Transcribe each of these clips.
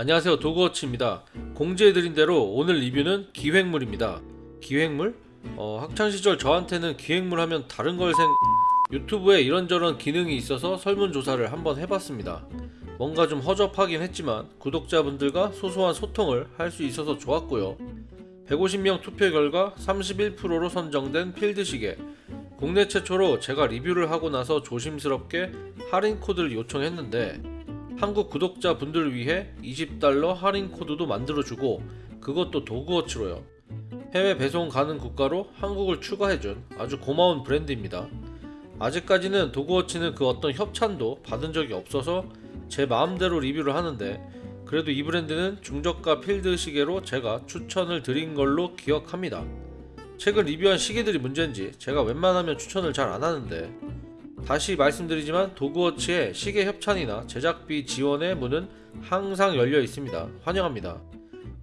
안녕하세요. 도그워치입니다. 공지해드린 대로 오늘 리뷰는 기획물입니다. 기획물? 어, 학창시절 저한테는 기획물 하면 다른 걸 생... 유튜브에 이런저런 기능이 있어서 설문조사를 한번 해봤습니다. 뭔가 좀 허접하긴 했지만 구독자분들과 소소한 소통을 할 수 있어서 좋았고요. 150명 투표 결과 31%로 선정된 필드시계. 국내 최초로 제가 리뷰를 하고 나서 조심스럽게 할인 코드를 요청했는데 한국 구독자분들을 위해 20달러 할인 코드도 만들어주고 그것도 도그워치로요. 해외 배송 가능 국가로 한국을 추가해준 아주 고마운 브랜드입니다. 아직까지는 도그워치는 그 어떤 협찬도 받은 적이 없어서 제 마음대로 리뷰를 하는데 그래도 이 브랜드는 중저가 필드 시계로 제가 추천을 드린 걸로 기억합니다. 최근 리뷰한 시계들이 문제인지 제가 웬만하면 추천을 잘 안 하는데 다시 말씀드리지만 도그워치의 시계 협찬이나 제작비 지원의 문은 항상 열려 있습니다. 환영합니다.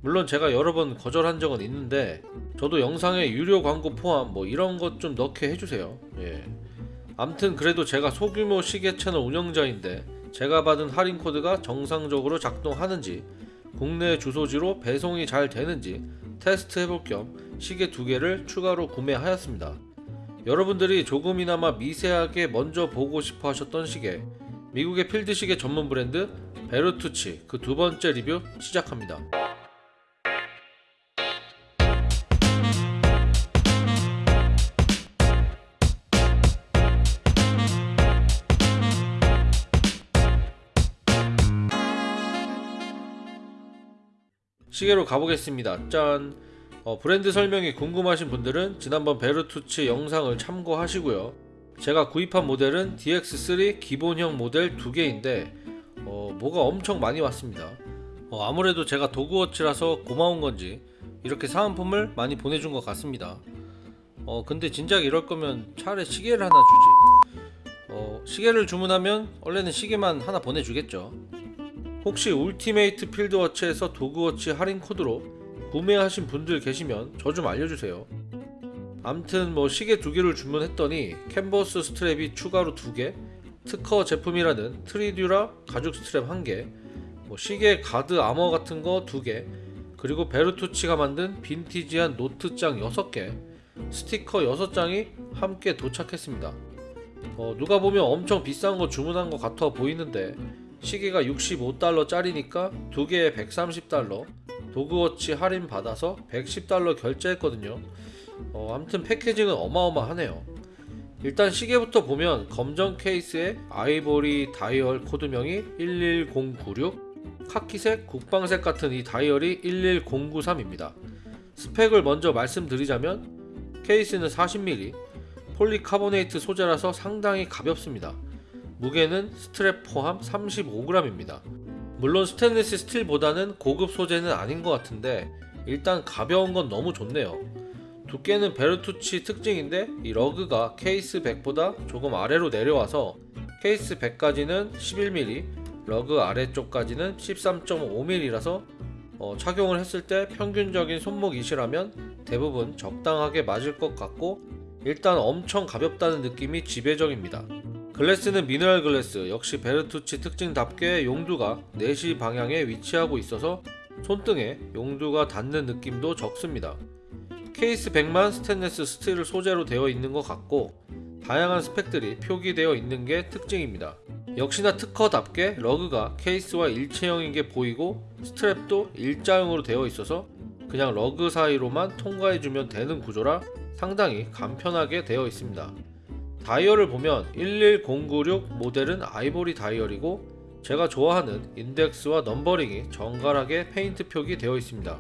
물론 제가 여러 번 거절한 적은 있는데 저도 영상에 유료 광고 포함 뭐 이런 것 좀 넣게 해주세요. 예. 암튼 그래도 제가 소규모 시계 채널 운영자인데 제가 받은 할인 코드가 정상적으로 작동하는지 국내 주소지로 배송이 잘 되는지 테스트 해볼 겸 시계 두 개를 추가로 구매하였습니다. 여러분들이 조금이나마 미세하게 먼저 보고 싶어 하셨던 시계 미국의 필드 시계 전문 브랜드 베르투치 그 두 번째 리뷰 시작합니다. 시계로 가보겠습니다. 짠! 어, 브랜드 설명이 궁금하신 분들은 지난번 베르투치 영상을 참고하시고요. 제가 구입한 모델은 DX3 기본형 모델 두 개인데 어, 뭐가 엄청 많이 왔습니다. 어, 아무래도 제가 도그워치라서 고마운 건지 이렇게 사은품을 많이 보내준 것 같습니다. 어, 근데 진작 이럴 거면 차라리 시계를 하나 주지. 어, 시계를 주문하면 원래는 시계만 하나 보내주겠죠. 혹시 울티메이트 필드워치에서 도그워치 할인 코드로 구매하신 분들 계시면 저 좀 알려주세요. 암튼 뭐 시계 두 개를 주문했더니 캔버스 스트랩이 추가로 두 개, 특허 제품이라는 트리듀라 가죽 스트랩 한 개, 뭐 시계 guard armor 같은 거 두 개, 그리고 베르투치가 만든 빈티지한 노트장 6개, 스티커 6장이 함께 도착했습니다. 어, 누가 보면 엄청 비싼 거 주문한 것 같아 보이는데 시계가 65달러 짜리니까 두 개에 130달러 도그워치 할인 받아서 110달러 결제했거든요. 어, 아무튼 패키징은 어마어마하네요. 일단 시계부터 보면 검정 케이스에 아이보리 다이얼 코드명이 11096 카키색 국방색 같은 이 다이얼이 11093입니다. 스펙을 먼저 말씀드리자면 케이스는 40mm 폴리카보네이트 소재라서 상당히 가볍습니다. 무게는 스트랩 포함 35g입니다. 물론 스테인리스 스틸보다는 고급 소재는 아닌 것 같은데 일단 가벼운 건 너무 좋네요. 두께는 베르투치 특징인데 이 lug가 case back보다 조금 아래로 내려와서 case back까지는 11mm, lug 아래쪽까지는 13.5mm라서 어, 착용을 했을 때 평균적인 손목이시라면 대부분 적당하게 맞을 것 같고 일단 엄청 가볍다는 느낌이 지배적입니다. Glass는 미네랄 glass 역시 베르투치 특징답게 용두가 4시 방향에 위치하고 있어서 손등에 용두가 닿는 느낌도 적습니다. case back만 스테인레스 스틸 소재로 되어 있는 것 같고 다양한 스펙들이 표기되어 있는 게 특징입니다. 역시나 특허답게 lug가 케이스와 일체형인 게 보이고 스트랩도 일자형으로 되어 있어서 그냥 lug 사이로만 통과해주면 되는 구조라 상당히 간편하게 되어 있습니다. 다이얼을 보면 11096 모델은 아이보리 다이얼이고 제가 좋아하는 인덱스와 numbering이 정갈하게 페인트 표기 되어 있습니다.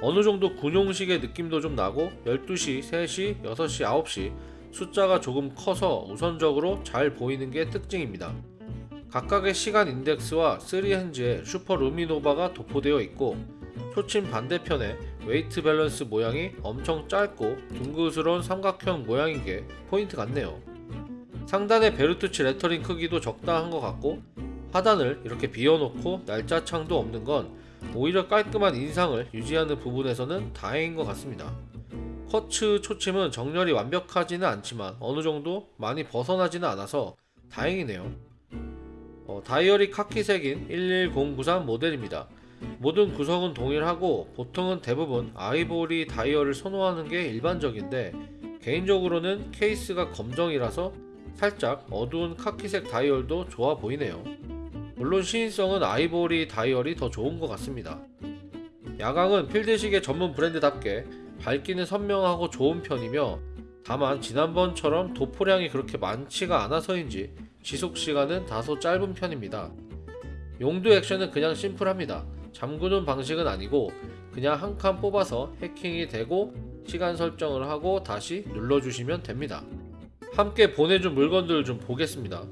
어느정도 군용식의 느낌도 좀 나고 12시, 3시, 6시, 9시 숫자가 조금 커서 우선적으로 잘 보이는 게 특징입니다. 각각의 시간 인덱스와 3 hands에 슈퍼 루미노바가 도포되어 있고 초침 반대편에 weight balance 모양이 엄청 짧고 둥그스러운 삼각형 모양인 게 포인트 같네요. 상단의 베르투치 레터링 크기도 적당한 것 같고 하단을 이렇게 비워놓고 날짜 창도 없는 건 오히려 깔끔한 인상을 유지하는 부분에서는 다행인 것 같습니다. Quartz 초침은 정렬이 완벽하지는 않지만 어느정도 많이 벗어나지는 않아서 다행이네요. 어, 다이얼이 카키색인 11093 모델입니다. 모든 구성은 동일하고 보통은 대부분 아이보리 다이얼을 선호하는 게 일반적인데 개인적으로는 케이스가 검정이라서 살짝 어두운 카키색 다이얼도 좋아 보이네요. 물론 시인성은 아이보리 다이얼이 더 좋은 것 같습니다. 야광은 필드시계 전문 브랜드답게 밝기는 선명하고 좋은 편이며 다만 지난번처럼 도포량이 그렇게 많지가 않아서인지 지속시간은 다소 짧은 편입니다. 용도 액션은 그냥 심플합니다. 잠그는 방식은 아니고 그냥 한 칸 뽑아서 해킹이 되고 시간 설정을 하고 다시 눌러주시면 됩니다. 함께 보내준 물건들을 좀 보겠습니다.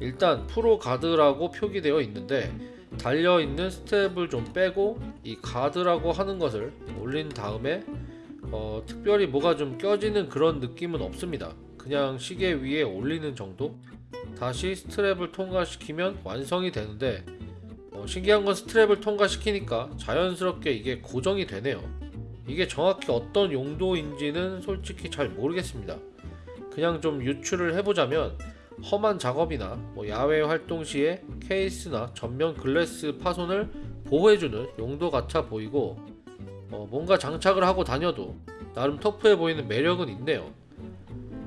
일단 프로 가드라고 표기되어 있는데 달려있는 스텝을 좀 빼고 이 가드라고 하는 것을 올린 다음에 어, 특별히 뭐가 좀 껴지는 그런 느낌은 없습니다. 그냥 시계 위에 올리는 정도? 다시 스트랩을 통과시키면 완성이 되는데 어, 신기한 건 스트랩을 통과시키니까 자연스럽게 이게 고정이 되네요. 이게 정확히 어떤 용도인지는 솔직히 잘 모르겠습니다. 그냥 좀 유추를 해보자면 험한 작업이나 뭐 야외 활동 시에 케이스나 전면 글래스 파손을 보호해주는 용도 같아 보이고 어, 뭔가 장착을 하고 다녀도 나름 터프해 보이는 매력은 있네요.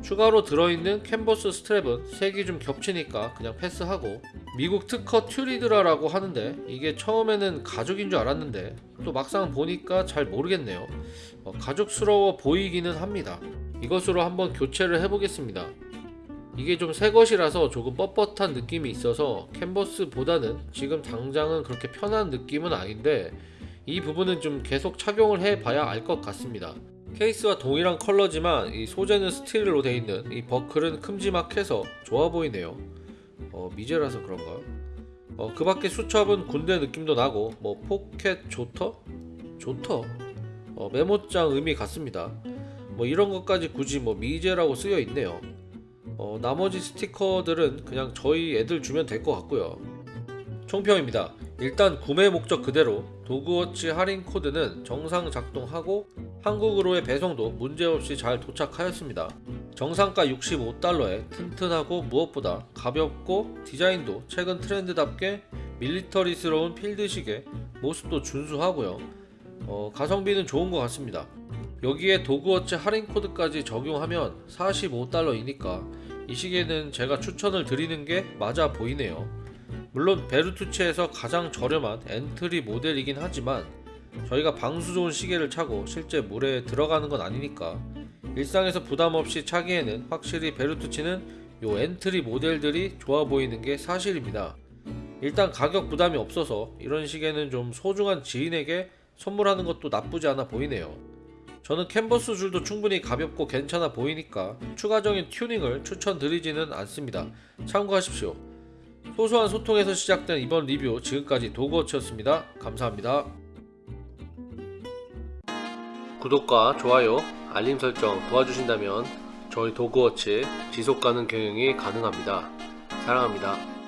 추가로 들어있는 캔버스 스트랩은 색이 좀 겹치니까 그냥 패스하고 미국 특허 튜리드라라고 하는데 이게 처음에는 가죽인 줄 알았는데 또 막상 보니까 잘 모르겠네요. 어, 가죽스러워 보이기는 합니다. 이것으로 한번 교체를 해보겠습니다. 이게 좀 새 것이라서 조금 뻣뻣한 느낌이 있어서 캔버스보다는 지금 당장은 그렇게 편한 느낌은 아닌데 이 부분은 좀 계속 착용을 해봐야 알 것 같습니다. 케이스와 동일한 컬러지만 이 소재는 스틸로 되어 있는 이 버클은 큼지막해서 좋아 보이네요. 어, 미제라서 그런가요? 어, 그 밖에 수첩은 군대 느낌도 나고 뭐 pocket jotter? Jotter? 어, 메모장 의미 같습니다. 뭐 이런 것까지 굳이 뭐 미제라고 쓰여 있네요. 어, 나머지 스티커들은 그냥 저희 애들 주면 될 것 같고요. 총평입니다. 일단 구매 목적 그대로 도그워치 할인 코드는 정상 작동하고 한국으로의 배송도 문제없이 잘 도착하였습니다. 정상가 65달러에 튼튼하고 무엇보다 가볍고 디자인도 최근 트렌드답게 밀리터리스러운 필드식의 모습도 준수하고요. 어, 가성비는 좋은 것 같습니다. 여기에 도그워치 할인 코드까지 적용하면 45달러이니까 이 시계는 제가 추천을 드리는 게 맞아 보이네요. 물론 베르투치에서 가장 저렴한 엔트리 모델이긴 하지만 저희가 방수 좋은 시계를 차고 실제 물에 들어가는 건 아니니까 일상에서 부담 없이 차기에는 확실히 베르투치는 요 엔트리 모델들이 좋아 보이는 게 사실입니다. 일단 가격 부담이 없어서 이런 시계는 좀 소중한 지인에게 선물하는 것도 나쁘지 않아 보이네요. 저는 캔버스 줄도 충분히 가볍고 괜찮아 보이니까 추가적인 튜닝을 추천드리지는 않습니다. 참고하십시오. 소소한 소통에서 시작된 이번 리뷰 지금까지 도그워치였습니다. 감사합니다. 구독과 좋아요, 알림 설정 도와주신다면 저희 도그워치 지속가능 경영이 가능합니다. 사랑합니다.